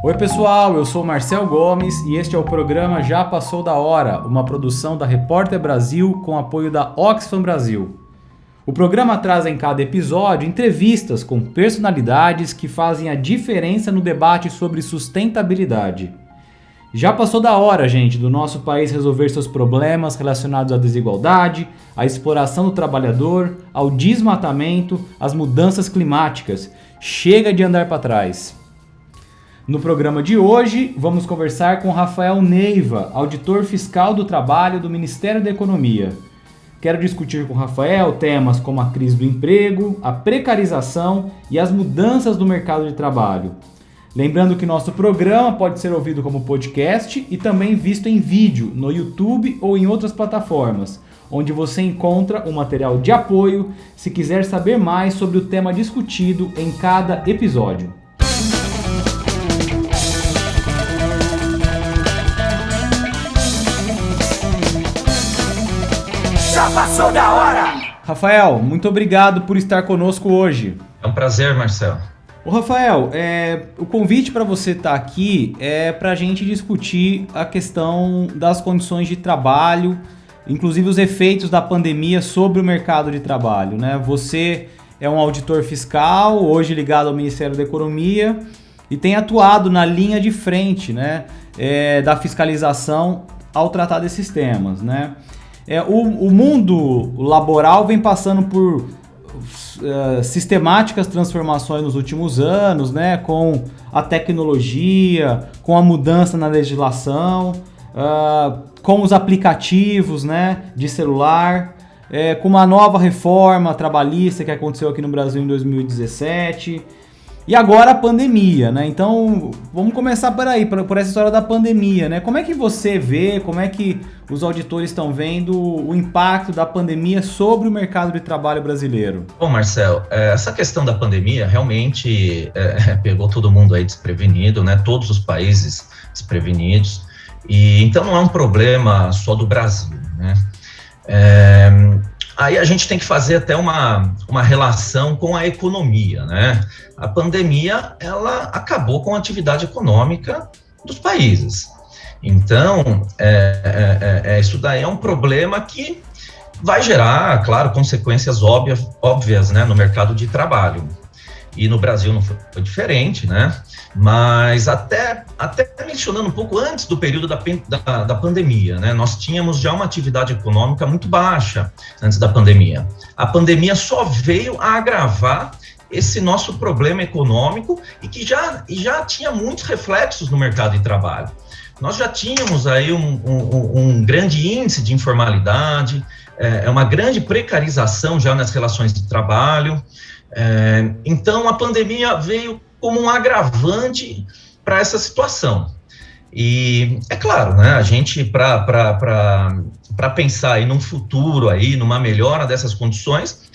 Oi pessoal, eu sou Marcel Gomes e este é o programa Já Passou da Hora, uma produção da Repórter Brasil com apoio da Oxfam Brasil. O programa traz em cada episódio entrevistas com personalidades que fazem a diferença no debate sobre sustentabilidade. Já passou da hora, gente, do nosso país resolver seus problemas relacionados à desigualdade, à exploração do trabalhador, ao desmatamento, às mudanças climáticas. Chega de andar para trás. No programa de hoje, vamos conversar com Rafael Neiva, auditor fiscal do trabalho do Ministério da Economia. Quero discutir com Rafael temas como a crise do emprego, a precarização e as mudanças do mercado de trabalho. Lembrando que nosso programa pode ser ouvido como podcast e também visto em vídeo no YouTube ou em outras plataformas, onde você encontra o material de apoio se quiser saber mais sobre o tema discutido em cada episódio. Já passou da hora! Rafael, muito obrigado por estar conosco hoje. É um prazer, Marcelo. O Rafael, é, o convite para você estar tá aqui é para a gente discutir a questão das condições de trabalho, inclusive os efeitos da pandemia sobre o mercado de trabalho. Né? Você é um auditor fiscal, hoje ligado ao Ministério da Economia, e tem atuado na linha de frente né, é, da fiscalização ao tratar desses temas. Né? É, o, o mundo laboral vem passando por uh, sistemáticas transformações nos últimos anos, né? Com a tecnologia, com a mudança na legislação, uh, com os aplicativos, né? De celular, é, com uma nova reforma trabalhista que aconteceu aqui no Brasil em 2017. E agora a pandemia, né? Então, vamos começar por aí, por, por, essa história da pandemia, né? Como é que você vê, como é que os auditores estão vendo o impacto da pandemia sobre o mercado de trabalho brasileiro? Bom, Marcel, é, essa questão da pandemia realmente é, pegou todo mundo aí desprevenido, né? Todos os países desprevenidos. E então não é um problema só do Brasil, né? É, Aí a gente tem que fazer até uma, uma relação com a economia, né? A pandemia, ela acabou com a atividade econômica dos países. Então, é, é, é, isso daí é um problema que vai gerar, claro, consequências óbvias, óbvias né, no mercado de trabalho. E no Brasil não foi, foi diferente, né? Mas até, até mencionando um pouco antes do período da, da, da, pandemia, né, nós tínhamos já uma atividade econômica muito baixa antes da pandemia. A pandemia só veio a agravar esse nosso problema econômico e que já, já tinha muitos reflexos no mercado de trabalho. Nós já tínhamos aí um, um, um grande índice de informalidade, é, é uma grande precarização já nas relações de trabalho. É, então, a pandemia veio como um agravante para essa situação. E é claro, né, a gente, para pensar aí num futuro, aí, numa melhora dessas condições,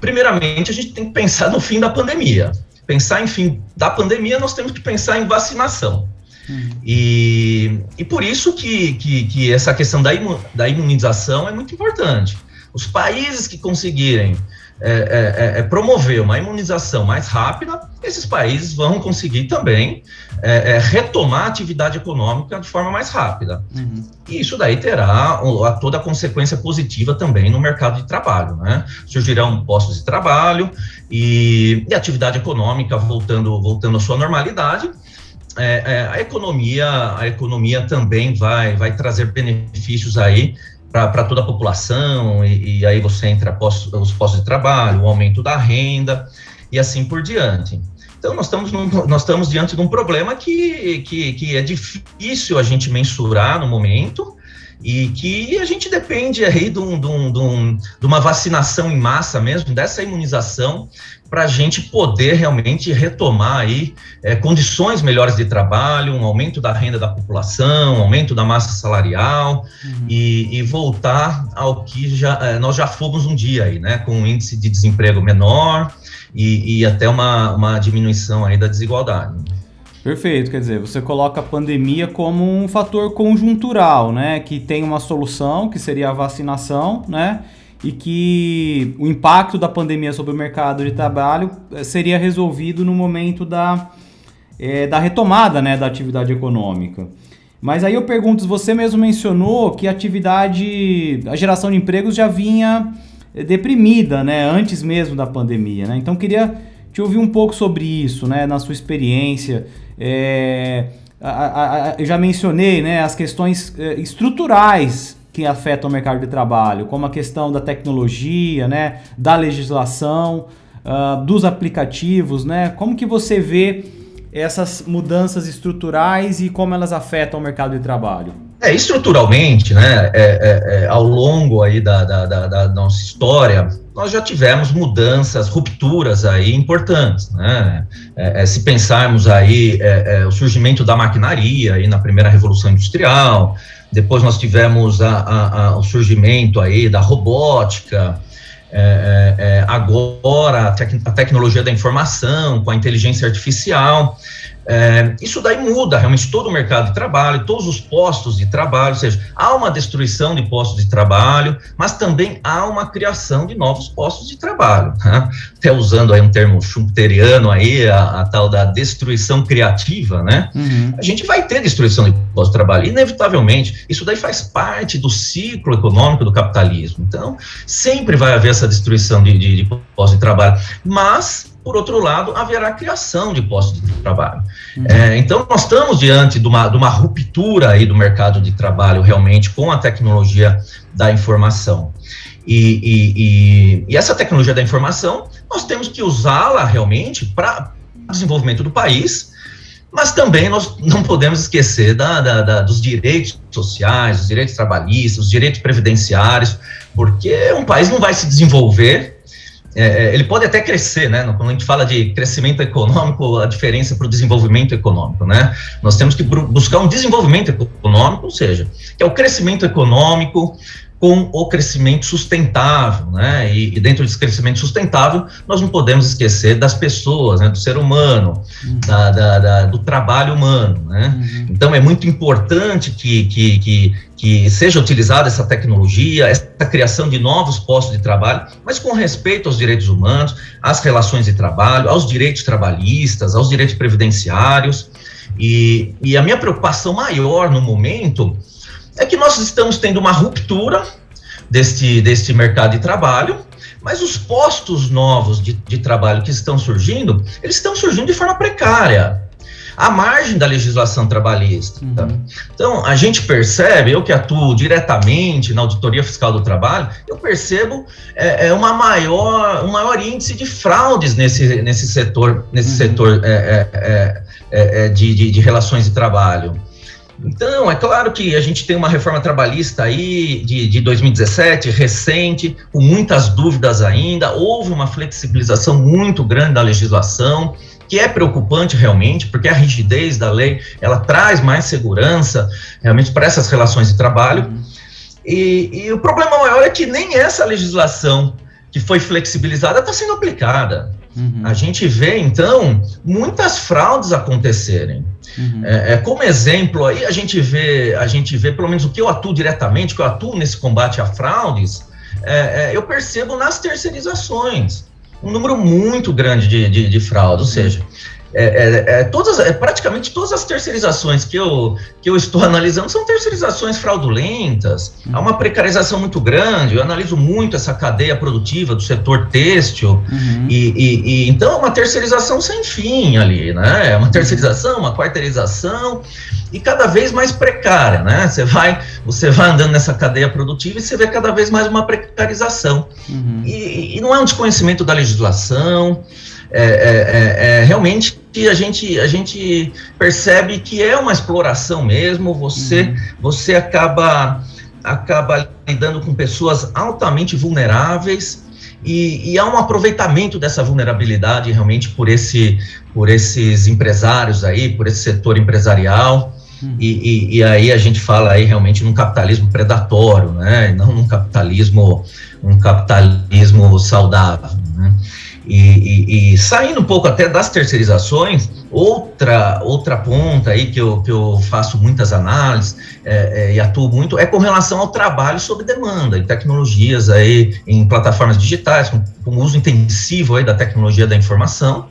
primeiramente a gente tem que pensar no fim da pandemia. Pensar em fim da pandemia, nós temos que pensar em vacinação. Uhum. E, e por isso que, que, que essa questão da, imu, da imunização é muito importante. Os países que conseguirem é, é, é, é, promover uma imunização mais rápida, esses países vão conseguir também é, é, retomar a atividade econômica de forma mais rápida. Uhum. E isso daí terá toda a consequência positiva também no mercado de trabalho. Né? Surgirão postos de trabalho e, e atividade econômica voltando, voltando à sua normalidade. É, a economia a economia também vai vai trazer benefícios aí para toda a população, e, e aí você entra os postos de trabalho, o aumento da renda e assim por diante. Então, nós estamos, num, nós estamos diante de um problema que, que, que é difícil a gente mensurar no momento, e que a gente depende aí de, um, de, um, de, um, de uma vacinação em massa mesmo, dessa imunização, para a gente poder realmente retomar aí é, condições melhores de trabalho, um aumento da renda da população, um aumento da massa salarial uhum. e, e, voltar ao que já, é, nós já fomos um dia aí, né, com um índice de desemprego menor e, e até uma, uma diminuição aí da desigualdade. Perfeito, quer dizer, você coloca a pandemia como um fator conjuntural, né, que tem uma solução, que seria a vacinação, né, e que o impacto da pandemia sobre o mercado de trabalho eh, seria resolvido no momento da é, da retomada né, da atividade econômica. Mas aí eu pergunto, você mesmo mencionou que a atividade, a geração de empregos já vinha é, deprimida, né, antes mesmo da pandemia, né? Então queria te ouvir um pouco sobre isso, né, na sua experiência. É, a, a, eu já mencionei, né, as questões é, estruturais que afetam o mercado de trabalho, como a questão da tecnologia, né, da legislação, uh, dos aplicativos, né? Como que você vê essas mudanças estruturais e como elas afetam o mercado de trabalho? É, estruturalmente, né, é, é, é, ao longo aí da, da, da, da, nossa história, nós já tivemos mudanças, rupturas aí importantes, né, é, é se pensarmos aí o surgimento da maquinaria aí na primeira revolução industrial, depois nós tivemos a, a, a, o surgimento aí da robótica, agora a, tec a, tecnologia da informação, com a inteligência artificial. É, isso daí muda realmente todo o mercado de trabalho, todos os postos de trabalho, ou seja, há uma destruição de postos de trabalho, mas também há uma criação de novos postos de trabalho. Né? Até usando aí um termo schumpeteriano aí, a, a tal da destruição criativa, né? Uhum. A gente vai ter destruição de postos de trabalho, inevitavelmente. Isso daí faz parte do ciclo econômico do capitalismo. Então, sempre vai haver essa destruição de, de, de postos de trabalho, mas por outro lado, haverá criação de postos de trabalho. Uhum. É, então, nós estamos diante de uma, de uma ruptura aí do mercado de trabalho, realmente, com a tecnologia da informação. E, e, e, e essa tecnologia da informação, nós temos que usá-la realmente para desenvolvimento do país, mas também nós não podemos esquecer da, da, da, dos direitos sociais, dos direitos trabalhistas, os direitos previdenciários, porque um país não vai se desenvolver é, é, ele pode até crescer, né? Quando a gente fala de crescimento econômico, a diferença para o desenvolvimento econômico, né? Nós temos que buscar um desenvolvimento econômico, ou seja, que é o crescimento econômico com o crescimento sustentável, né? E, e, dentro desse crescimento sustentável, nós não podemos esquecer das pessoas, né? Do ser humano, uhum. da, da, da, do trabalho humano, né? Uhum. Então é muito importante que, que, que, que seja utilizada essa tecnologia, essa criação de novos postos de trabalho, mas com respeito aos direitos humanos, às relações de trabalho, aos direitos trabalhistas, aos direitos previdenciários. E, e a minha preocupação maior no momento é que nós estamos tendo uma ruptura deste, deste mercado de trabalho, mas os postos novos de, de trabalho que estão surgindo, eles estão surgindo de forma precária à margem da legislação trabalhista. Uhum. Então, a gente percebe, eu que atuo diretamente na auditoria fiscal do trabalho, eu percebo é, é uma maior, um maior índice de fraudes nesse, nesse setor, nesse uhum. setor é, é, é, é de, de, de relações de trabalho. Então, é claro que a gente tem uma reforma trabalhista aí de, de 2017, recente, com muitas dúvidas ainda. Houve uma flexibilização muito grande da legislação, que é preocupante realmente, porque a rigidez da lei ela traz mais segurança realmente para essas relações de trabalho. E, e, o problema maior é que nem essa legislação que foi flexibilizada está sendo aplicada. Uhum. A gente vê, então, muitas fraudes acontecerem. Uhum. É, é, como exemplo, aí a gente vê, a gente vê, pelo menos o que eu atuo diretamente, que eu atuo nesse combate a fraudes, é, é eu percebo nas terceirizações um número muito grande de, de, de fraudes, ou seja, é, é, é, todas, é, praticamente todas as terceirizações que eu, que eu estou analisando são terceirizações fraudulentas, há uma precarização muito grande, eu analiso muito essa cadeia produtiva do setor têxtil, uhum. e, e, e, então é uma terceirização sem fim ali, né? É uma terceirização, uma quarteirização, e cada vez mais precária, né? Você vai, você vai andando nessa cadeia produtiva e você vê cada vez mais uma precarização. Uhum. E, e não é um desconhecimento da legislação, é, é, é, é realmente a gente, a gente percebe que é uma exploração mesmo, você, uhum. você acaba, acaba lidando com pessoas altamente vulneráveis, e, e, há um aproveitamento dessa vulnerabilidade realmente por, esse, por esses empresários aí, por esse setor empresarial, uhum. e, e, e, aí a gente fala aí realmente num capitalismo predatório, né, não num capitalismo, um capitalismo saudável, né? E, e, e, saindo um pouco até das terceirizações, outra outra ponta aí que eu, que eu faço muitas análises é, é, e atuo muito é com relação ao trabalho sob demanda, em tecnologias aí, em plataformas digitais, com, com uso intensivo aí da tecnologia da informação.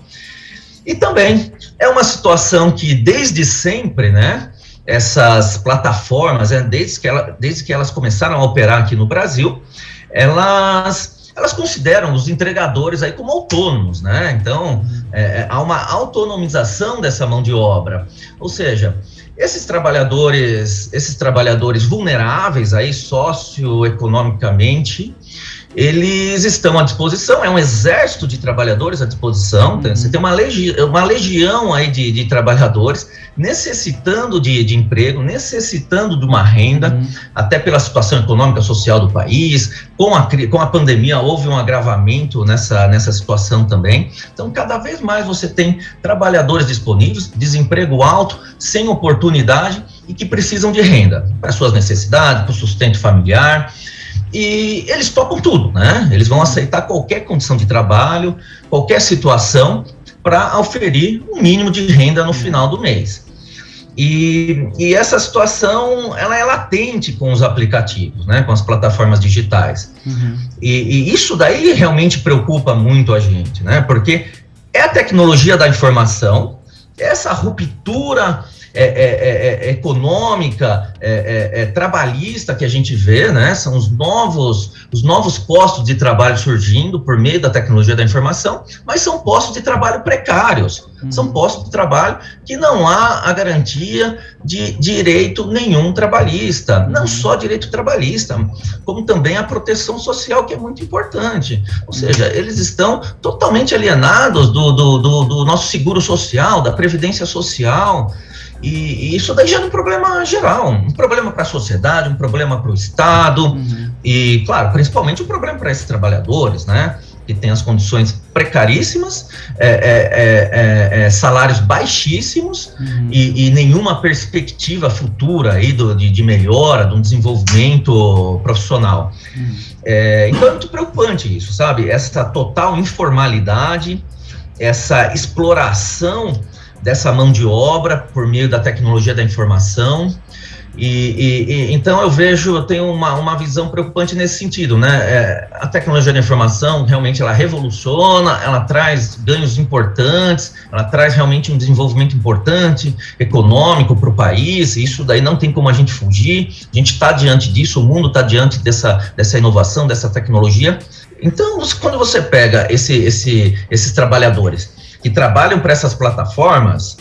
E também é uma situação que desde sempre, né, essas plataformas, né, desde, que ela, desde que elas começaram a operar aqui no Brasil, elas elas consideram os entregadores aí como autônomos, né? Então, é, é, há uma autonomização dessa mão de obra. Ou seja, esses trabalhadores, esses trabalhadores vulneráveis aí socioeconomicamente, eles estão à disposição, é um exército de trabalhadores à disposição, uhum. você tem uma, legi uma legião aí de, de trabalhadores necessitando de, de, emprego, necessitando de uma renda, uhum. até pela situação econômica social do país, com a, com a pandemia houve um agravamento nessa, nessa situação também, então cada vez mais você tem trabalhadores disponíveis, desemprego alto, sem oportunidade e que precisam de renda para suas necessidades, para o sustento familiar, e eles topam tudo, né? Eles vão aceitar qualquer condição de trabalho, qualquer situação para oferir um mínimo de renda no final do mês. E, e, essa situação ela é latente com os aplicativos, né, com as plataformas digitais. Uhum. E, e, isso daí realmente preocupa muito a gente, né, porque é a tecnologia da informação, essa ruptura é, é, é, é econômica, é, trabalhista que a gente vê, né? São os novos, os novos postos de trabalho surgindo por meio da tecnologia da informação, mas são postos de trabalho precários, uhum. são postos de trabalho que não há a garantia de direito nenhum trabalhista, não uhum. só direito trabalhista, como também a proteção social, que é muito importante. Ou seja, eles estão totalmente alienados do, do, do, do nosso seguro social, da previdência social. E, e, isso daí já é um problema geral, um problema para a sociedade, um problema para o Estado, uhum. e, claro, principalmente um problema para esses trabalhadores, né? Que têm as condições precaríssimas, é, é, é, é, é salários baixíssimos uhum. e, e, nenhuma perspectiva futura aí do, de, de melhora, de um desenvolvimento profissional. Uhum. É, então é muito preocupante isso, sabe? Essa total informalidade, essa exploração dessa mão de obra por meio da tecnologia da informação. E, e, e, então eu vejo, eu tenho uma, uma visão preocupante nesse sentido, né? É, a tecnologia da informação realmente ela revoluciona, ela traz ganhos importantes, ela traz realmente um desenvolvimento importante econômico para o país. Isso daí não tem como a gente fugir. A gente está diante disso, o mundo está diante dessa, dessa inovação, dessa tecnologia. Então, quando você pega esse, esse, esses trabalhadores que trabalham para essas plataformas,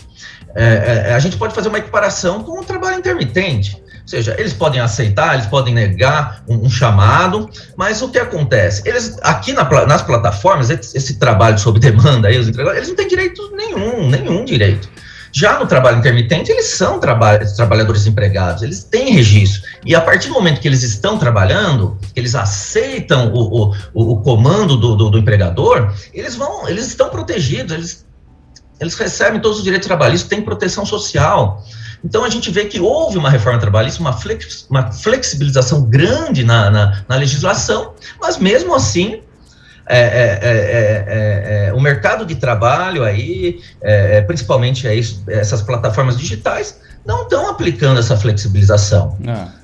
é, é, a gente pode fazer uma equiparação com o trabalho intermitente. Ou seja, eles podem aceitar, eles podem negar um, um chamado, mas o que acontece? Eles, aqui na, nas plataformas, esse, esse, trabalho sob demanda, aí, eles não têm direito nenhum, nenhum direito. Já no trabalho intermitente, eles são traba trabalhadores empregados, eles têm registro. E a partir do momento que eles estão trabalhando, que eles aceitam o, o, o comando do, do, do, empregador, eles vão, eles estão protegidos, eles, eles recebem todos os direitos trabalhistas, têm proteção social. Então a gente vê que houve uma reforma trabalhista, uma, flex, uma flexibilização grande na, na, na legislação, mas mesmo assim é é é, é, é, o mercado de trabalho aí, principalmente aí, essas plataformas digitais, não estão aplicando essa flexibilização.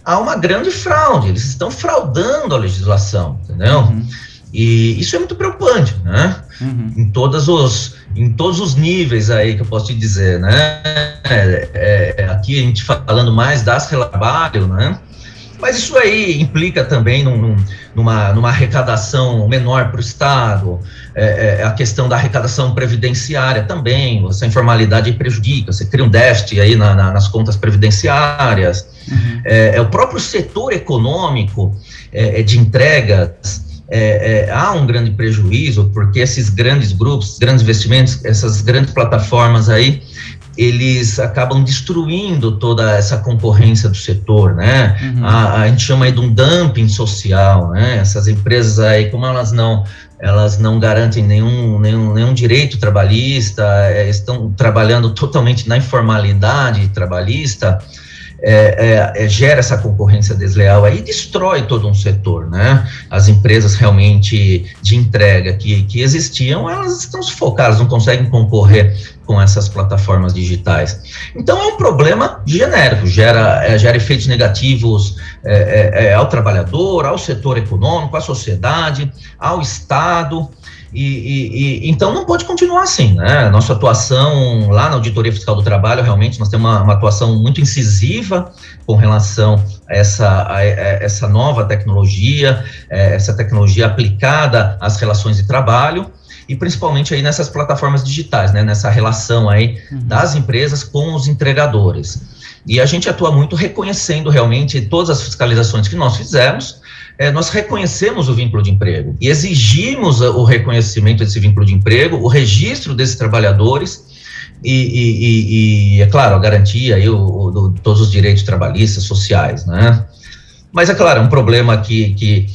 Há uma grande fraude, eles estão fraudando a legislação, entendeu? Uhum. E isso é muito preocupante, né? Uhum. Em, todos os, em todos os níveis aí que eu posso te dizer, né? É, é, aqui a gente falando mais das trabalho, né? Mas isso aí implica também num, numa, numa arrecadação menor para o Estado, é, é, a questão da arrecadação previdenciária também, essa informalidade prejudica, você cria um déficit aí na, na, nas contas previdenciárias, uhum. é, é, o próprio setor econômico é, é de entregas, é, é, há um grande prejuízo, porque esses grandes grupos, grandes investimentos, essas grandes plataformas aí, eles acabam destruindo toda essa concorrência do setor, né? Uhum. A, a, gente chama aí de um dumping social, né? Essas empresas aí, como elas não elas não garantem nenhum, nenhum, nenhum direito trabalhista, é, estão trabalhando totalmente na informalidade trabalhista, é, é, é, gera essa concorrência desleal aí destrói todo um setor, né? As empresas realmente de entrega que, que existiam, elas estão sufocadas, não conseguem concorrer com essas plataformas digitais. Então é um problema genérico, gera, é, gera efeitos negativos é, é ao trabalhador, ao setor econômico, à sociedade, ao Estado, E, e, e, então não pode continuar assim, né? Nossa atuação lá na Auditoria Fiscal do Trabalho, realmente, nós temos uma, uma atuação muito incisiva com relação a essa, a, a essa nova tecnologia, é, essa tecnologia aplicada às relações de trabalho e principalmente aí nessas plataformas digitais, né? Nessa relação aí uhum. das empresas com os entregadores. E a gente atua muito reconhecendo realmente todas as fiscalizações que nós fizemos, é, nós reconhecemos o vínculo de emprego e exigimos o reconhecimento desse vínculo de emprego, o registro desses trabalhadores e, e, e, e é claro, a garantia e o, o, todos os direitos trabalhistas, sociais, né? Mas é claro, é um problema que, que,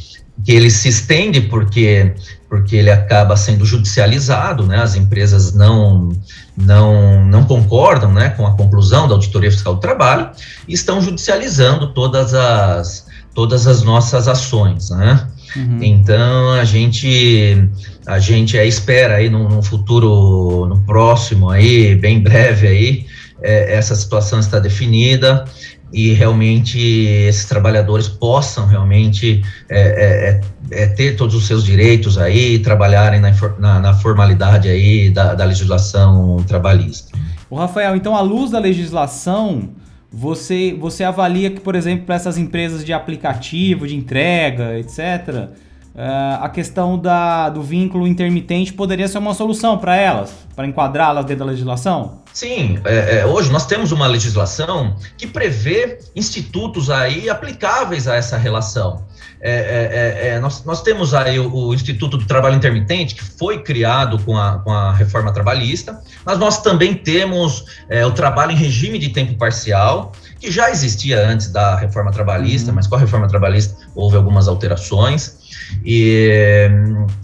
que ele se estende porque, porque ele acaba sendo judicializado, né? As empresas não, não, não concordam né, com a conclusão da Auditoria Fiscal do Trabalho e estão judicializando todas as, todas as nossas ações, né? Uhum. Então a gente a gente é, espera aí no, no, futuro, no próximo aí, bem breve aí, é, essa situação está definida e realmente esses trabalhadores possam realmente é, é, é, ter todos os seus direitos aí, trabalharem na, na, na formalidade aí da, da legislação trabalhista. O Rafael, então à luz da legislação você, você avalia que, por exemplo, para essas empresas de aplicativo, de entrega, etc., uh, a questão da, do vínculo intermitente poderia ser uma solução para elas, para enquadrá-las dentro da legislação? Sim, é, é, hoje nós temos uma legislação que prevê institutos aí aplicáveis a essa relação. É, é, é, nós, nós, temos aí o, o, Instituto do Trabalho Intermitente, que foi criado com a, com a reforma trabalhista, mas nós também temos o trabalho em regime de tempo parcial, que já existia antes da reforma trabalhista, uhum. mas com a reforma trabalhista houve algumas alterações. E,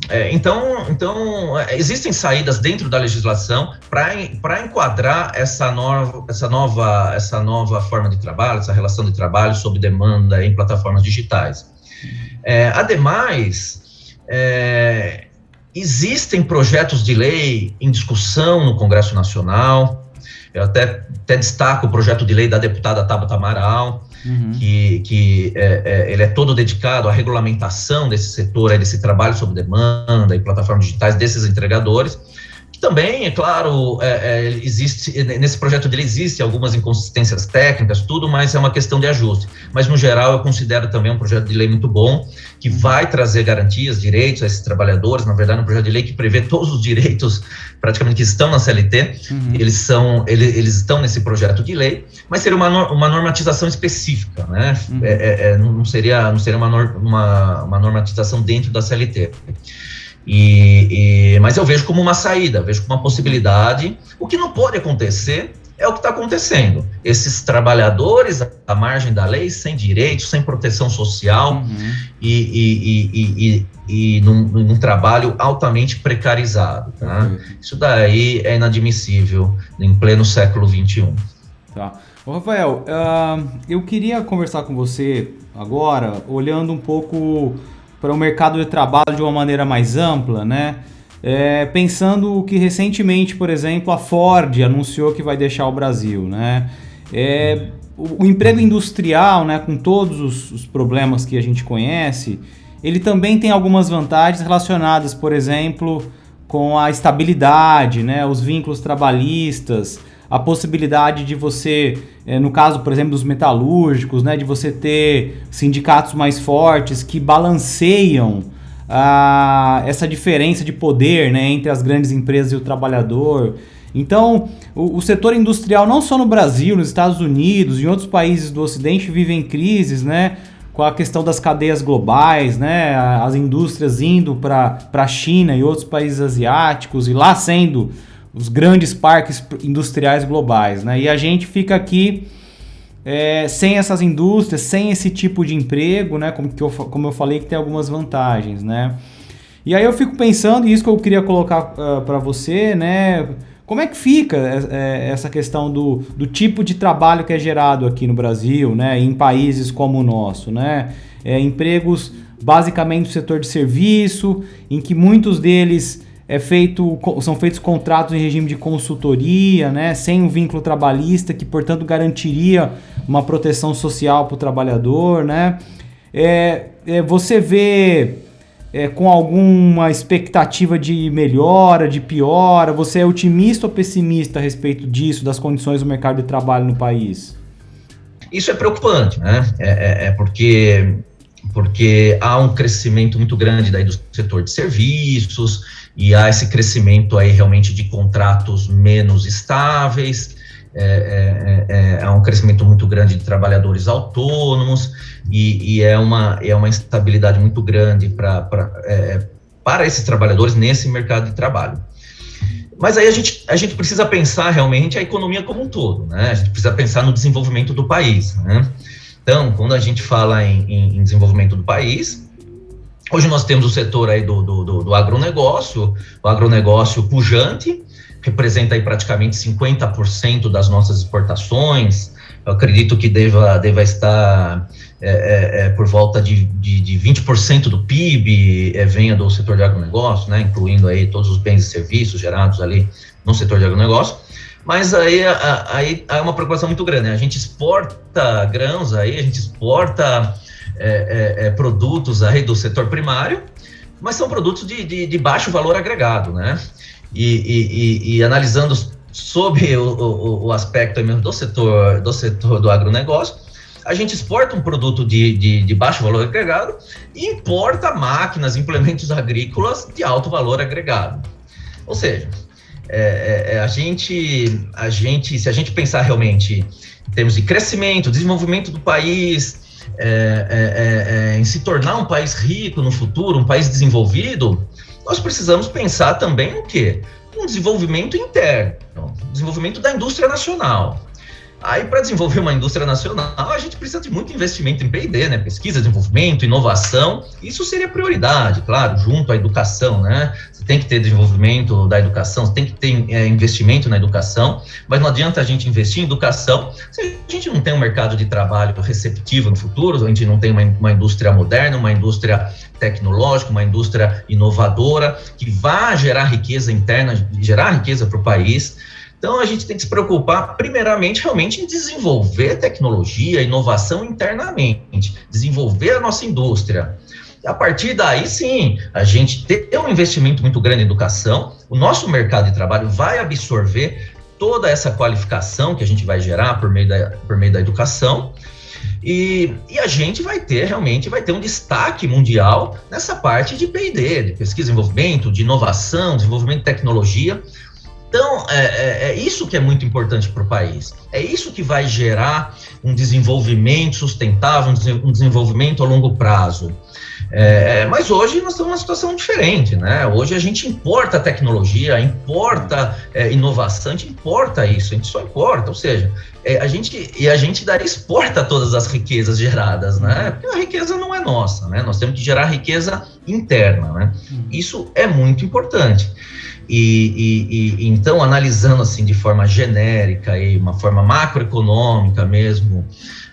é, então, então, existem saídas dentro da legislação para enquadrar essa nova, essa, nova, essa nova forma de trabalho, essa relação de trabalho sob demanda em plataformas digitais. É, ademais, é, existem projetos de lei em discussão no Congresso Nacional. Eu até, até destaco o projeto de lei da deputada Tabata Amaral, uhum. que, que é, é, ele é todo dedicado à regulamentação desse setor, desse trabalho sob demanda e plataformas digitais desses entregadores também, é claro, é, é, existe nesse projeto dele existe algumas inconsistências técnicas, tudo, mas é uma questão de ajuste. Mas no geral eu considero também um projeto de lei muito bom que vai trazer garantias, direitos a esses trabalhadores. Na verdade, é um projeto de lei que prevê todos os direitos praticamente que estão na CLT. Uhum. Eles são, eles, eles, estão nesse projeto de lei, mas seria uma, uma normatização específica, né? Uhum. É, é, é não seria não seria uma, uma, uma normatização dentro da CLT. E, e, mas eu vejo como uma saída, vejo como uma possibilidade. O que não pode acontecer é o que está acontecendo. Esses trabalhadores à margem da lei, sem direitos, sem proteção social uhum. e, e, e, num, num, trabalho altamente precarizado. Tá? Uhum. Isso daí é inadmissível em pleno século XXI. Tá. Ô, Rafael, uh, eu queria conversar com você agora, olhando um pouco para o mercado de trabalho de uma maneira mais ampla, né? É, pensando que recentemente, por exemplo, a Ford anunciou que vai deixar o Brasil, né? É, o, o, emprego industrial, né, com todos os, os, problemas que a gente conhece, ele também tem algumas vantagens relacionadas, por exemplo, com a estabilidade, né, os vínculos trabalhistas, a possibilidade de você, é, no caso, por exemplo, dos metalúrgicos, né, de você ter sindicatos mais fortes que balanceiam ah, essa diferença de poder né, entre as grandes empresas e o trabalhador. Então, o, o, setor industrial, não só no Brasil, nos Estados Unidos, em outros países do Ocidente, vivem crises, né? Com a questão das cadeias globais, né? As indústrias indo para a China e outros países asiáticos e lá sendo os grandes parques industriais globais, né? E a gente fica aqui é, sem essas indústrias, sem esse tipo de emprego, né? Como, eu, como eu falei, que tem algumas vantagens, né? E aí eu fico pensando, e isso que eu queria colocar uh, ah, para você, né? Como é que fica é, essa questão do, do tipo de trabalho que é gerado aqui no Brasil, né? Em países como o nosso, né? É, empregos basicamente no setor de serviço, em que muitos deles é feito, são feitos contratos em regime de consultoria, né, sem um vínculo trabalhista, que portanto garantiria uma proteção social para o trabalhador. Né? É, é, você vê é, com alguma expectativa de melhora, de piora? Você é otimista ou pessimista a respeito disso, das condições do mercado de trabalho no país? Isso é preocupante, né? É, é, é porque, porque há um crescimento muito grande daí do setor de serviços e há esse crescimento aí realmente de contratos menos estáveis. É, é, é, é, um crescimento muito grande de trabalhadores autônomos e, e é, uma, é uma instabilidade muito grande pra, pra é, para esses trabalhadores nesse mercado de trabalho. Mas aí a gente, a gente precisa pensar realmente a economia como um todo, né? A gente precisa pensar no desenvolvimento do país, né? Então, quando a gente fala em, em, em desenvolvimento do país, hoje nós temos o setor aí do, do, do, do agronegócio, o agronegócio pujante, representa aí praticamente 50% das nossas exportações. Eu acredito que deva, deva estar é, é, é, por volta de, de, de 20% do PIB é, venha do setor de agronegócio, né, incluindo aí todos os bens e serviços gerados ali no setor de agronegócio. Mas aí, aí há uma preocupação muito grande. Né? A gente exporta grãos aí, a gente exporta é, é, produtos aí do setor primário, mas são produtos de, de, de baixo valor agregado, né? e, e, e analisando sobre o, o, o, aspecto mesmo do setor do setor do agronegócio, a gente exporta um produto de, de, de, baixo valor agregado e importa máquinas, implementos agrícolas de alto valor agregado. Ou seja, é, é, é, a gente, a gente, se a gente pensar realmente em termos de crescimento, desenvolvimento do país, é, é, é, em se tornar um país rico no futuro, um país desenvolvido, nós precisamos pensar também no quê? Um desenvolvimento interno, desenvolvimento da indústria nacional. Aí, para desenvolver uma indústria nacional, a gente precisa de muito investimento em P&D, né? Pesquisa, desenvolvimento, inovação. Isso seria prioridade, claro, junto à educação, né? Tem que ter desenvolvimento da educação, tem que ter é, investimento na educação, mas não adianta a gente investir em educação se a gente não tem um mercado de trabalho receptivo no futuro, a gente não tem uma, uma indústria moderna, uma indústria tecnológica, uma indústria inovadora, que vá gerar riqueza interna, gerar riqueza para o país. Então, a gente tem que se preocupar, primeiramente, realmente em desenvolver tecnologia, inovação internamente, desenvolver a nossa indústria. A partir daí, sim, a gente ter um investimento muito grande em educação, o nosso mercado de trabalho vai absorver toda essa qualificação que a gente vai gerar por meio da, por meio da educação, e, e, a gente vai ter realmente vai ter um destaque mundial nessa parte de P&D, de pesquisa e desenvolvimento, de inovação, desenvolvimento de tecnologia. Então, é, é, é isso que é muito importante para o país. É isso que vai gerar um desenvolvimento sustentável, um desenvolvimento a longo prazo. É, mas hoje nós estamos numa situação diferente, né? Hoje a gente importa tecnologia, importa é, inovação, a gente importa isso, a gente só importa, ou seja, é, a gente e a gente daí exporta todas as riquezas geradas, né? Porque a riqueza não é nossa, né? Nós temos que gerar riqueza interna, né? Uhum. Isso é muito importante. E, e, e, então, analisando assim de forma genérica e uma forma macroeconômica mesmo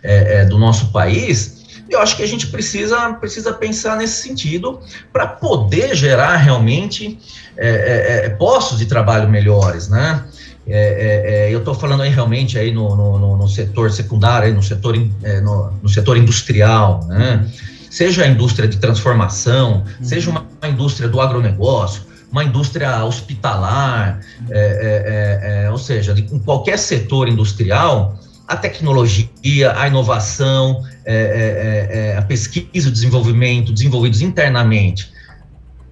é, é, do nosso país, eu acho que a gente precisa, precisa pensar nesse sentido para poder gerar realmente é, é, é, postos de trabalho melhores, né? É, eu estou falando aí realmente aí no, no, no setor secundário, aí no, setor, no, no, setor industrial, né? Seja a indústria de transformação, uhum. seja uma indústria do agronegócio, uma indústria hospitalar, é, é, é, é ou seja, de, em qualquer setor industrial, a tecnologia, a inovação, é, é, a pesquisa, o desenvolvimento, desenvolvidos internamente,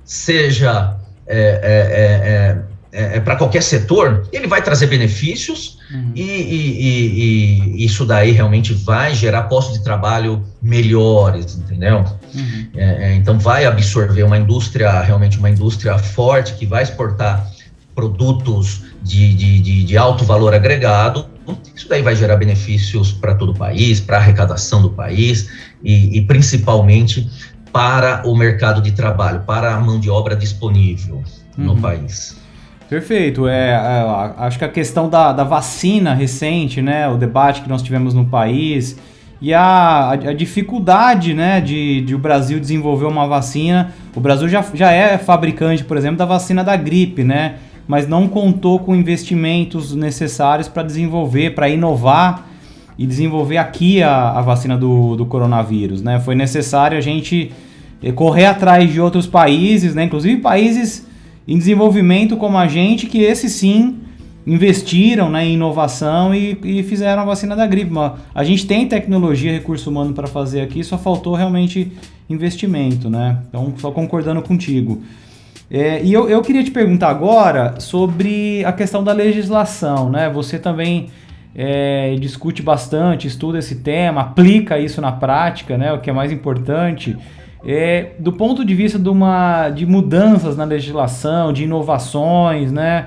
seja é, é para qualquer setor, ele vai trazer benefícios uhum. e, e, e, e, isso daí realmente vai gerar postos de trabalho melhores, entendeu? Uhum. É, é, então vai absorver uma indústria, realmente uma indústria forte que vai exportar produtos de, de, de, de alto valor agregado. Isso daí vai gerar benefícios para todo o país, para a arrecadação do país e, principalmente para o mercado de trabalho, para a mão de obra disponível uhum. no país. Perfeito. É, é, acho que a questão da, da vacina recente, né, o debate que nós tivemos no país e a, a, dificuldade né, de, de o Brasil desenvolver uma vacina. O Brasil já, já é fabricante, por exemplo, da vacina da gripe, né? Mas não contou com investimentos necessários para desenvolver, para inovar e desenvolver aqui a, a vacina do, do coronavírus, né? Foi necessário a gente correr atrás de outros países, né? Inclusive países em desenvolvimento como a gente, que esses sim investiram né, em inovação e, e fizeram a vacina da gripe. A gente tem tecnologia, recurso humano para fazer aqui, só faltou realmente investimento, né? Então, só concordando contigo. É, e eu, eu queria te perguntar agora sobre a questão da legislação, né? Você também é, discute bastante, estuda esse tema, aplica isso na prática, né? O que é mais importante. É, do ponto de vista de, uma, de mudanças na legislação, de inovações, né?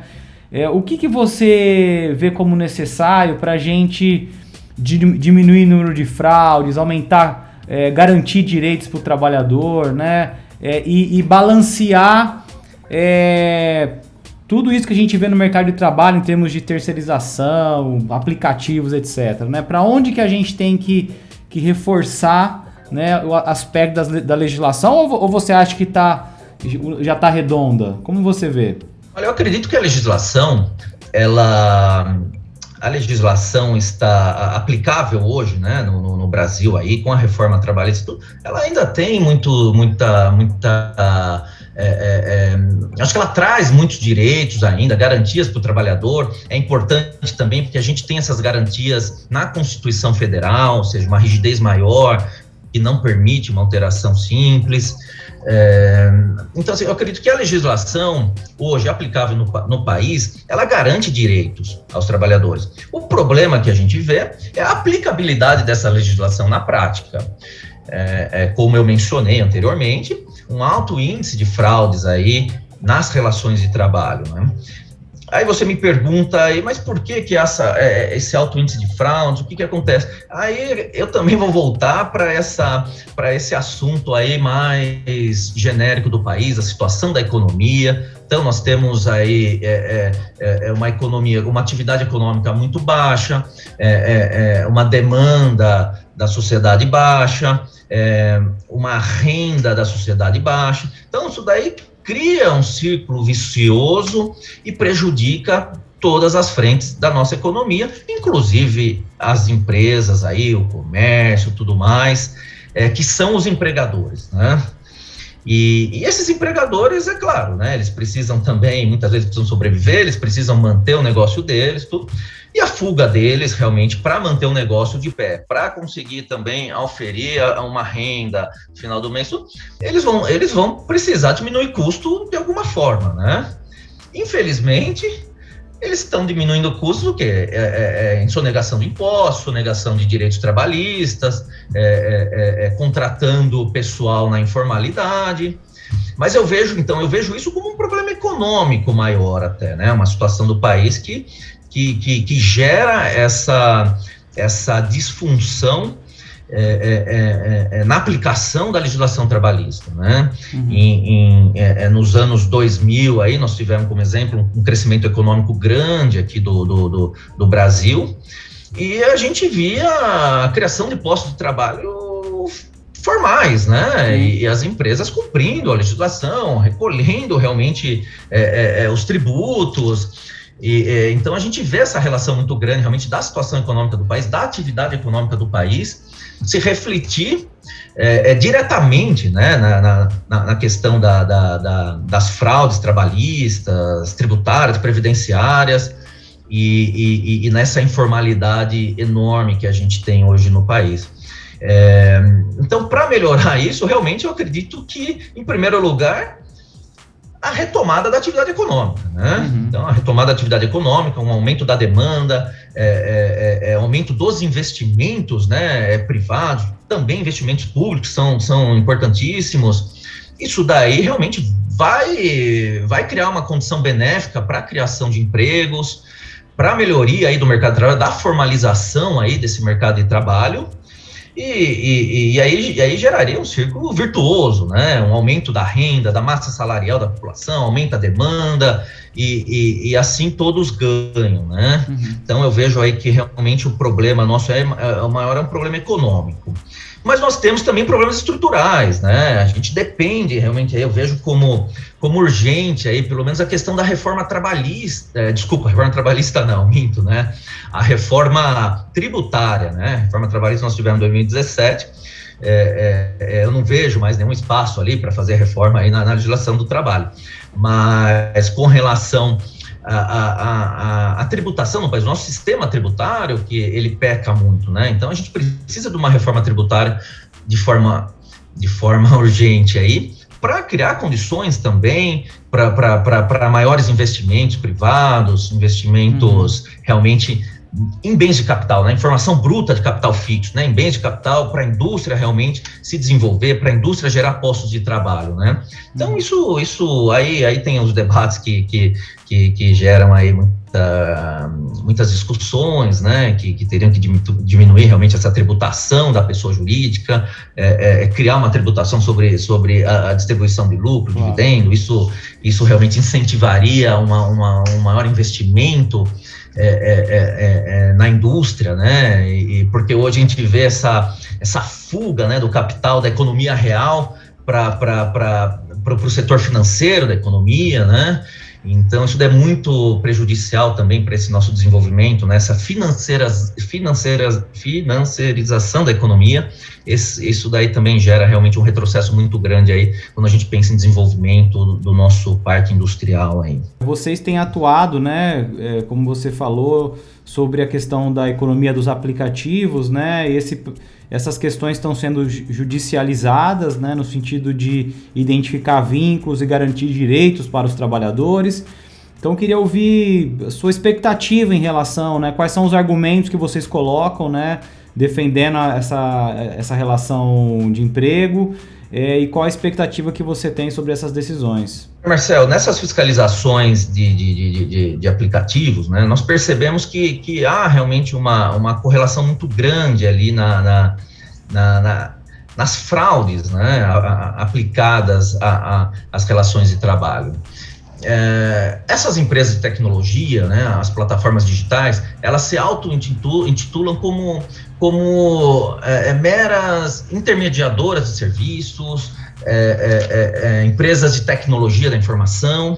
É, o que, que você vê como necessário para a gente diminuir o número de fraudes, aumentar, é, garantir direitos para o trabalhador, né? É, e, e, balancear é, tudo isso que a gente vê no mercado de trabalho em termos de terceirização, aplicativos, etc. Né? Para onde que a gente tem que, que reforçar né, o aspecto das, da legislação ou, ou você acha que tá, já está redonda? Como você vê? Olha, eu acredito que a legislação, ela a legislação está aplicável hoje, né, no, no, Brasil aí, com a reforma trabalhista, ela ainda tem muito, muita, muita, é, é, é, acho que ela traz muitos direitos ainda, garantias para o trabalhador, é importante também porque a gente tem essas garantias na Constituição Federal, ou seja, uma rigidez maior, que não permite uma alteração simples, é, então, assim, eu acredito que a legislação hoje aplicável no, no, país, ela garante direitos aos trabalhadores. O problema que a gente vê é a aplicabilidade dessa legislação na prática. É, é, como eu mencionei anteriormente, um alto índice de fraudes aí nas relações de trabalho. Né? Aí você me pergunta, mas por que, que essa, é, esse alto índice de fraude, o que, que acontece? Aí eu também vou voltar para esse assunto aí mais genérico do país, a situação da economia. Então, nós temos aí é, é, é uma economia, uma atividade econômica muito baixa, é, é, uma demanda da sociedade baixa, uma renda da sociedade baixa. Então, isso daí cria um círculo vicioso e prejudica todas as frentes da nossa economia, inclusive as empresas aí, o comércio, tudo mais, é, que são os empregadores, né? E, e, esses empregadores, é claro, né? Eles precisam também, muitas vezes precisam sobreviver, eles precisam manter o negócio deles, tudo. E a fuga deles, realmente, para manter o negócio de pé, para conseguir também oferir uma renda no final do mês, eles vão, eles vão precisar diminuir custo de alguma forma, né? Infelizmente, eles estão diminuindo o custo quê? É, é, é, em sonegação de impostos, sonegação de direitos trabalhistas, é, é, é, contratando pessoal na informalidade. Mas eu vejo, então, eu vejo isso como um problema econômico maior até, né? Uma situação do país que que, que, que gera essa, essa disfunção é, é, é, é, na aplicação da legislação trabalhista, né? Uhum. Em, em é, é, nos anos 2000 aí nós tivemos como exemplo um crescimento econômico grande aqui do, do, do, do Brasil e a gente via a criação de postos de trabalho formais, né? E, e, as empresas cumprindo a legislação, recolhendo realmente os tributos. E, é, então a gente vê essa relação muito grande realmente da situação econômica do país, da atividade econômica do país, se refletir é, é, diretamente né, na, na, na questão da, da, da, das fraudes trabalhistas, tributárias, previdenciárias e, e, e, nessa informalidade enorme que a gente tem hoje no país. É, então, para melhorar isso, realmente eu acredito que, em primeiro lugar, a retomada da atividade econômica. Né? Uhum. Então, a retomada da atividade econômica, um aumento da demanda, é, é, é, é aumento dos investimentos né, é, privados, também investimentos públicos são, são importantíssimos. Isso daí realmente vai, vai criar uma condição benéfica para a criação de empregos, para a melhoria aí do mercado de trabalho, da formalização aí desse mercado de trabalho, e, e, e, aí, e aí geraria um círculo virtuoso, né? Um aumento da renda, da massa salarial da população, aumenta a demanda e, e, assim todos ganham, né? Uhum. Então eu vejo aí que realmente o problema nosso é, é o maior é um problema econômico. Mas nós temos também problemas estruturais, né? A gente depende realmente, eu vejo como, como urgente aí, pelo menos a questão da reforma trabalhista, é, desculpa, reforma trabalhista não, minto, né? A reforma tributária, né? Reforma trabalhista nós tivemos em 2017, é, é, eu não vejo mais nenhum espaço ali para fazer reforma aí na, na, legislação do trabalho. Mas com relação à, à, à, tributação no país, o nosso sistema tributário, que ele peca muito, né? Então a gente precisa de uma reforma tributária de forma, de forma urgente aí, para criar condições também para maiores investimentos privados, investimentos uhum. realmente em bens de capital, na né? informação bruta de capital fixo, né? em bens de capital para a indústria realmente se desenvolver, para a indústria gerar postos de trabalho, né? Então uhum. isso, isso aí, aí tem os debates que, que, que, que geram aí muita, muitas discussões, né? Que, que teriam que diminuir realmente essa tributação da pessoa jurídica, é, é, é, criar uma tributação sobre, sobre a, a distribuição de lucro, uhum. dividendo, isso, isso realmente incentivaria uma, uma, um maior investimento é é, é, é, é, na indústria, né? E, porque hoje a gente vê essa, essa fuga né, do capital da economia real para o setor financeiro da economia, né? Então, isso é muito prejudicial também para esse nosso desenvolvimento, né? essa financeira, financeira, financiarização da economia. Esse, isso daí também gera realmente um retrocesso muito grande aí quando a gente pensa em desenvolvimento do, do nosso parque industrial aí. Vocês têm atuado, né, é, como você falou, sobre a questão da economia dos aplicativos, né? Esse, essas questões estão sendo judicializadas, né, no sentido de identificar vínculos e garantir direitos para os trabalhadores. Então, queria ouvir a sua expectativa em relação, né, quais são os argumentos que vocês colocam, né, defendendo essa, essa relação de emprego e qual a expectativa que você tem sobre essas decisões? Marcel, nessas fiscalizações de, de, de, de, aplicativos, né, nós percebemos que, que há realmente uma, uma correlação muito grande ali na, na, na, na nas fraudes né, a, a, aplicadas às relações de trabalho. É, essas empresas de tecnologia, né, as plataformas digitais, elas se auto-intitulam como como é, é, meras intermediadoras de serviços, é, é, é, empresas de tecnologia da informação,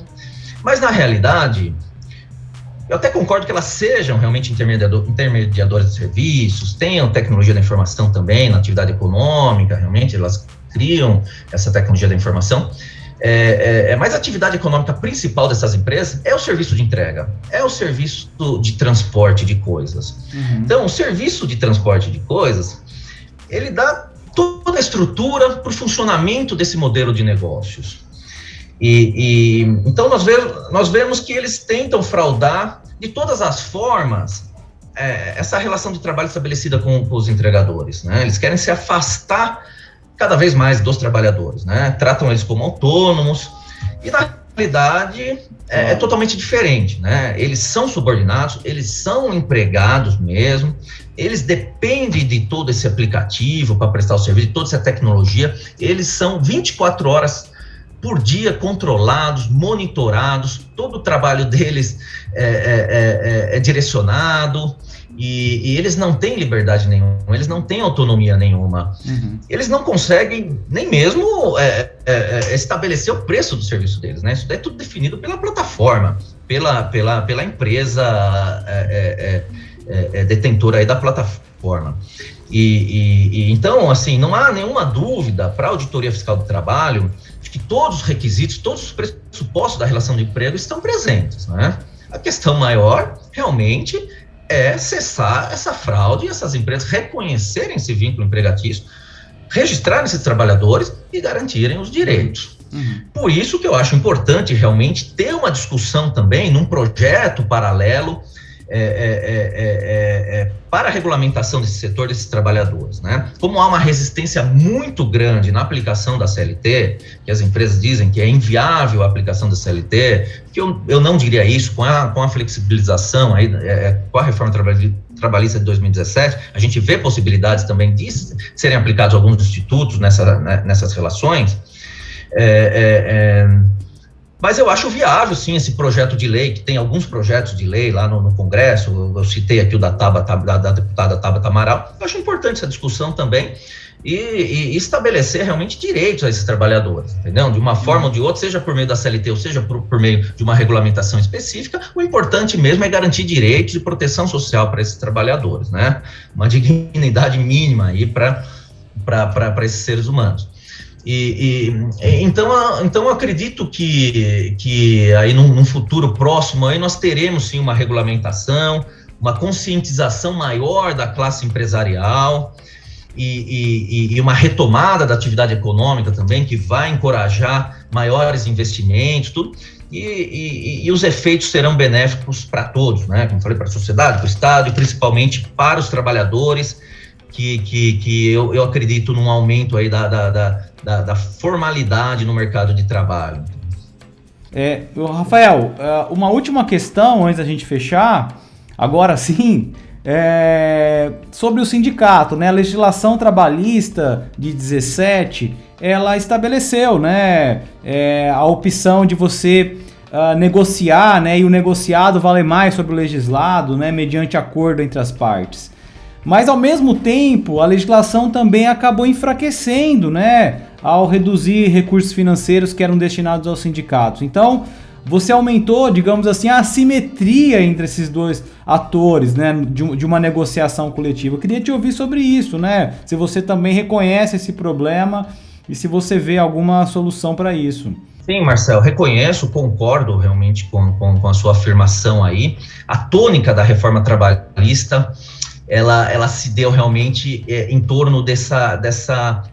mas na realidade, eu até concordo que elas sejam realmente intermediador, intermediadoras de serviços, tenham tecnologia da informação também na atividade econômica, realmente elas criam essa tecnologia da informação, é, é, é, mas a atividade econômica principal dessas empresas é o serviço de entrega, é o serviço de transporte de coisas. Uhum. Então, o serviço de transporte de coisas, ele dá toda a estrutura para o funcionamento desse modelo de negócios. E, e então nós vemos, nós vemos que eles tentam fraudar de todas as formas é, essa relação de trabalho estabelecida com, com os entregadores. Né? Eles querem se afastar cada vez mais dos trabalhadores, né? Tratam eles como autônomos e na realidade é, é, totalmente diferente, né? Eles são subordinados, eles são empregados mesmo, eles dependem de todo esse aplicativo para prestar o serviço, de toda essa tecnologia, eles são 24 horas por dia controlados, monitorados, todo o trabalho deles é, é, é, é direcionado, e, e, eles não têm liberdade nenhuma, eles não têm autonomia nenhuma. Uhum. Eles não conseguem nem mesmo é, é, é, estabelecer o preço do serviço deles, né? Isso é tudo definido pela plataforma, pela, pela, pela empresa é, é, é, detentora aí da plataforma. E, e, e, então, assim, não há nenhuma dúvida para a auditoria fiscal do trabalho de que todos os requisitos, todos os pressupostos da relação de emprego estão presentes, né? A questão maior, realmente, é cessar essa fraude e essas empresas reconhecerem esse vínculo empregatício, registrarem esses trabalhadores e garantirem os direitos. Uhum. Por isso que eu acho importante realmente ter uma discussão também num projeto paralelo é é, é, é, é, para a regulamentação desse setor, desses trabalhadores. Né? Como há uma resistência muito grande na aplicação da CLT, que as empresas dizem que é inviável a aplicação da CLT, que eu, eu não diria isso, com a, com a flexibilização, aí, com a reforma trabalhista de 2017, a gente vê possibilidades também de serem aplicados alguns institutos nessa, né, nessas relações. É, é, mas eu acho viável, sim, esse projeto de lei, que tem alguns projetos de lei lá no, no Congresso, eu, eu, citei aqui o da, Taba, da, da deputada Tabata Amaral, eu acho importante essa discussão também, e, e, estabelecer realmente direitos a esses trabalhadores, entendeu? De uma forma ou de outra, seja por meio da CLT ou seja por, por meio de uma regulamentação específica, o importante mesmo é garantir direitos e proteção social para esses trabalhadores, né? Uma dignidade mínima aí para esses seres humanos. E, e, então, então acredito que, que aí num, num, futuro próximo aí nós teremos sim uma regulamentação, uma conscientização maior da classe empresarial e, e, e uma retomada da atividade econômica também, que vai encorajar maiores investimentos, tudo. E, os efeitos serão benéficos para todos, né? Como falei, para a sociedade, para o Estado e principalmente para os trabalhadores, que, que, que eu, eu acredito num aumento aí da, da, da da, da formalidade no mercado de trabalho. É, Rafael, é, uma última questão antes da gente fechar, agora sim, é sobre o sindicato, né? A legislação trabalhista de 17, ela estabeleceu, né, é, a opção de você uh, negociar, né, e o negociado vale mais sobre o legislado, né, mediante acordo entre as partes. Mas ao mesmo tempo, a legislação também acabou enfraquecendo, né, ao reduzir recursos financeiros que eram destinados aos sindicatos. Então, você aumentou, digamos assim, a assimetria entre esses dois atores, né, de, de, uma negociação coletiva. Eu queria te ouvir sobre isso, né? Se você também reconhece esse problema e se você vê alguma solução para isso. Sim, Marcel, reconheço, concordo realmente com, com, com, a sua afirmação aí. A tônica da reforma trabalhista ela, ela se deu realmente é, em torno dessa, dessa,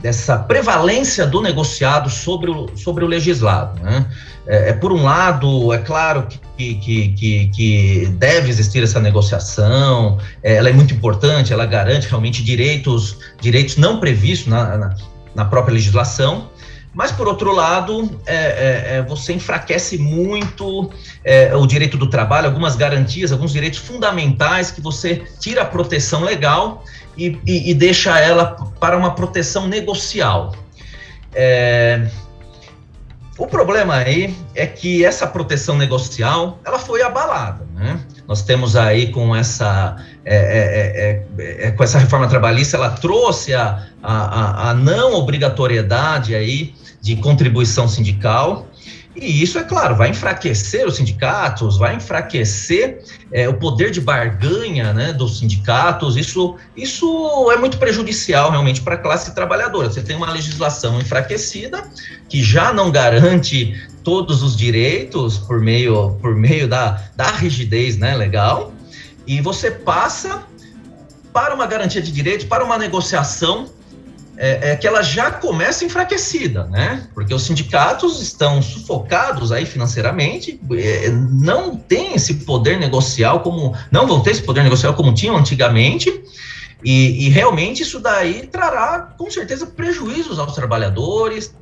dessa prevalência do negociado sobre o, sobre o legislado. Né? É, é, por um lado, é claro que, que, que, que deve existir essa negociação, é, ela é muito importante, ela garante realmente direitos, direitos não previstos na, na, na própria legislação, mas, por outro lado, é, é, é, você enfraquece muito é, o direito do trabalho, algumas garantias, alguns direitos fundamentais que você tira a proteção legal e, e, e deixa ela para uma proteção negocial. É, o problema aí é que essa proteção negocial ela foi abalada. Né? Nós temos aí com essa, é, é, é, com essa reforma trabalhista, ela trouxe a, a, a não obrigatoriedade aí de contribuição sindical. E isso, é claro, vai enfraquecer os sindicatos, vai enfraquecer é, o poder de barganha né, dos sindicatos. Isso, isso é muito prejudicial realmente para a classe trabalhadora. Você tem uma legislação enfraquecida que já não garante todos os direitos por meio, por meio da, da rigidez né, legal, e você passa para uma garantia de direitos, para uma negociação é, é, que ela já começa enfraquecida, né? Porque os sindicatos estão sufocados aí financeiramente, é, não tem esse poder negocial como, não vão ter esse poder negocial como tinham antigamente, e, e realmente isso daí trará com certeza prejuízos aos trabalhadores,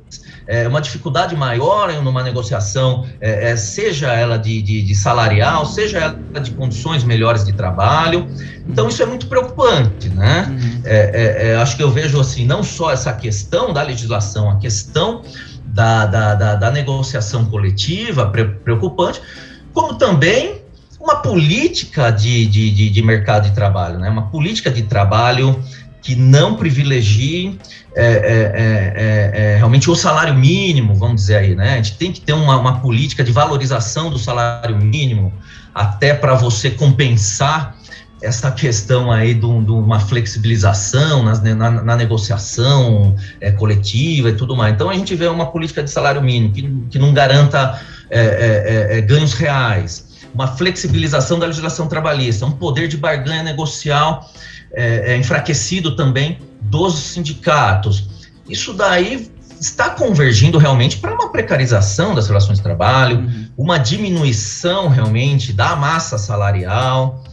é, uma dificuldade maior em uma negociação, é, é, seja ela de, de, de, salarial, seja ela de condições melhores de trabalho. Então, isso é muito preocupante, né? Uhum. É, é, é, acho que eu vejo, assim, não só essa questão da legislação, a questão da, da, da, da negociação coletiva preocupante, como também uma política de, de, de, de mercado de trabalho, né? Uma política de trabalho que não privilegie é, é, é, é, realmente o salário mínimo, vamos dizer aí, né? A gente tem que ter uma, uma política de valorização do salário mínimo, até para você compensar essa questão aí de, uma flexibilização nas, na, na, negociação é, coletiva e tudo mais. Então, a gente vê uma política de salário mínimo que, que não garanta é, ganhos reais, uma flexibilização da legislação trabalhista, um poder de barganha negocial é, é, enfraquecido também dos sindicatos. Isso daí está convergindo realmente para uma precarização das relações de trabalho, uhum. uma diminuição realmente da massa salarial,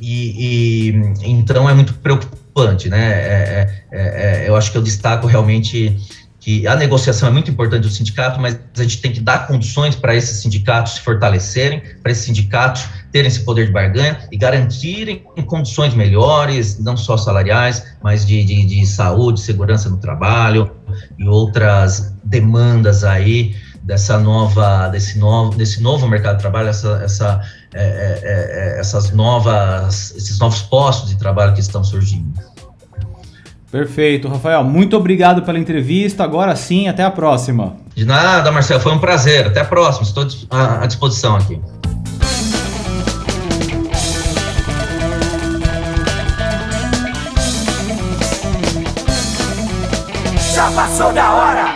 e, e então é muito preocupante, né? É, é, é, é eu acho que eu destaco realmente que a negociação é muito importante do sindicato, mas a gente tem que dar condições para esses sindicatos se fortalecerem, para esses sindicatos terem esse poder de barganha e garantirem condições melhores, não só salariais, mas de, de, de saúde, segurança no trabalho e outras demandas aí dessa nova, desse novo, desse novo mercado de trabalho, essa, essa, é, é, é essas novas, esses novos postos de trabalho que estão surgindo. Perfeito, Rafael. Muito obrigado pela entrevista. Agora sim, até a próxima. De nada, Marcelo. Foi um prazer. Até a próxima. Estou à disposição aqui. passou da hora.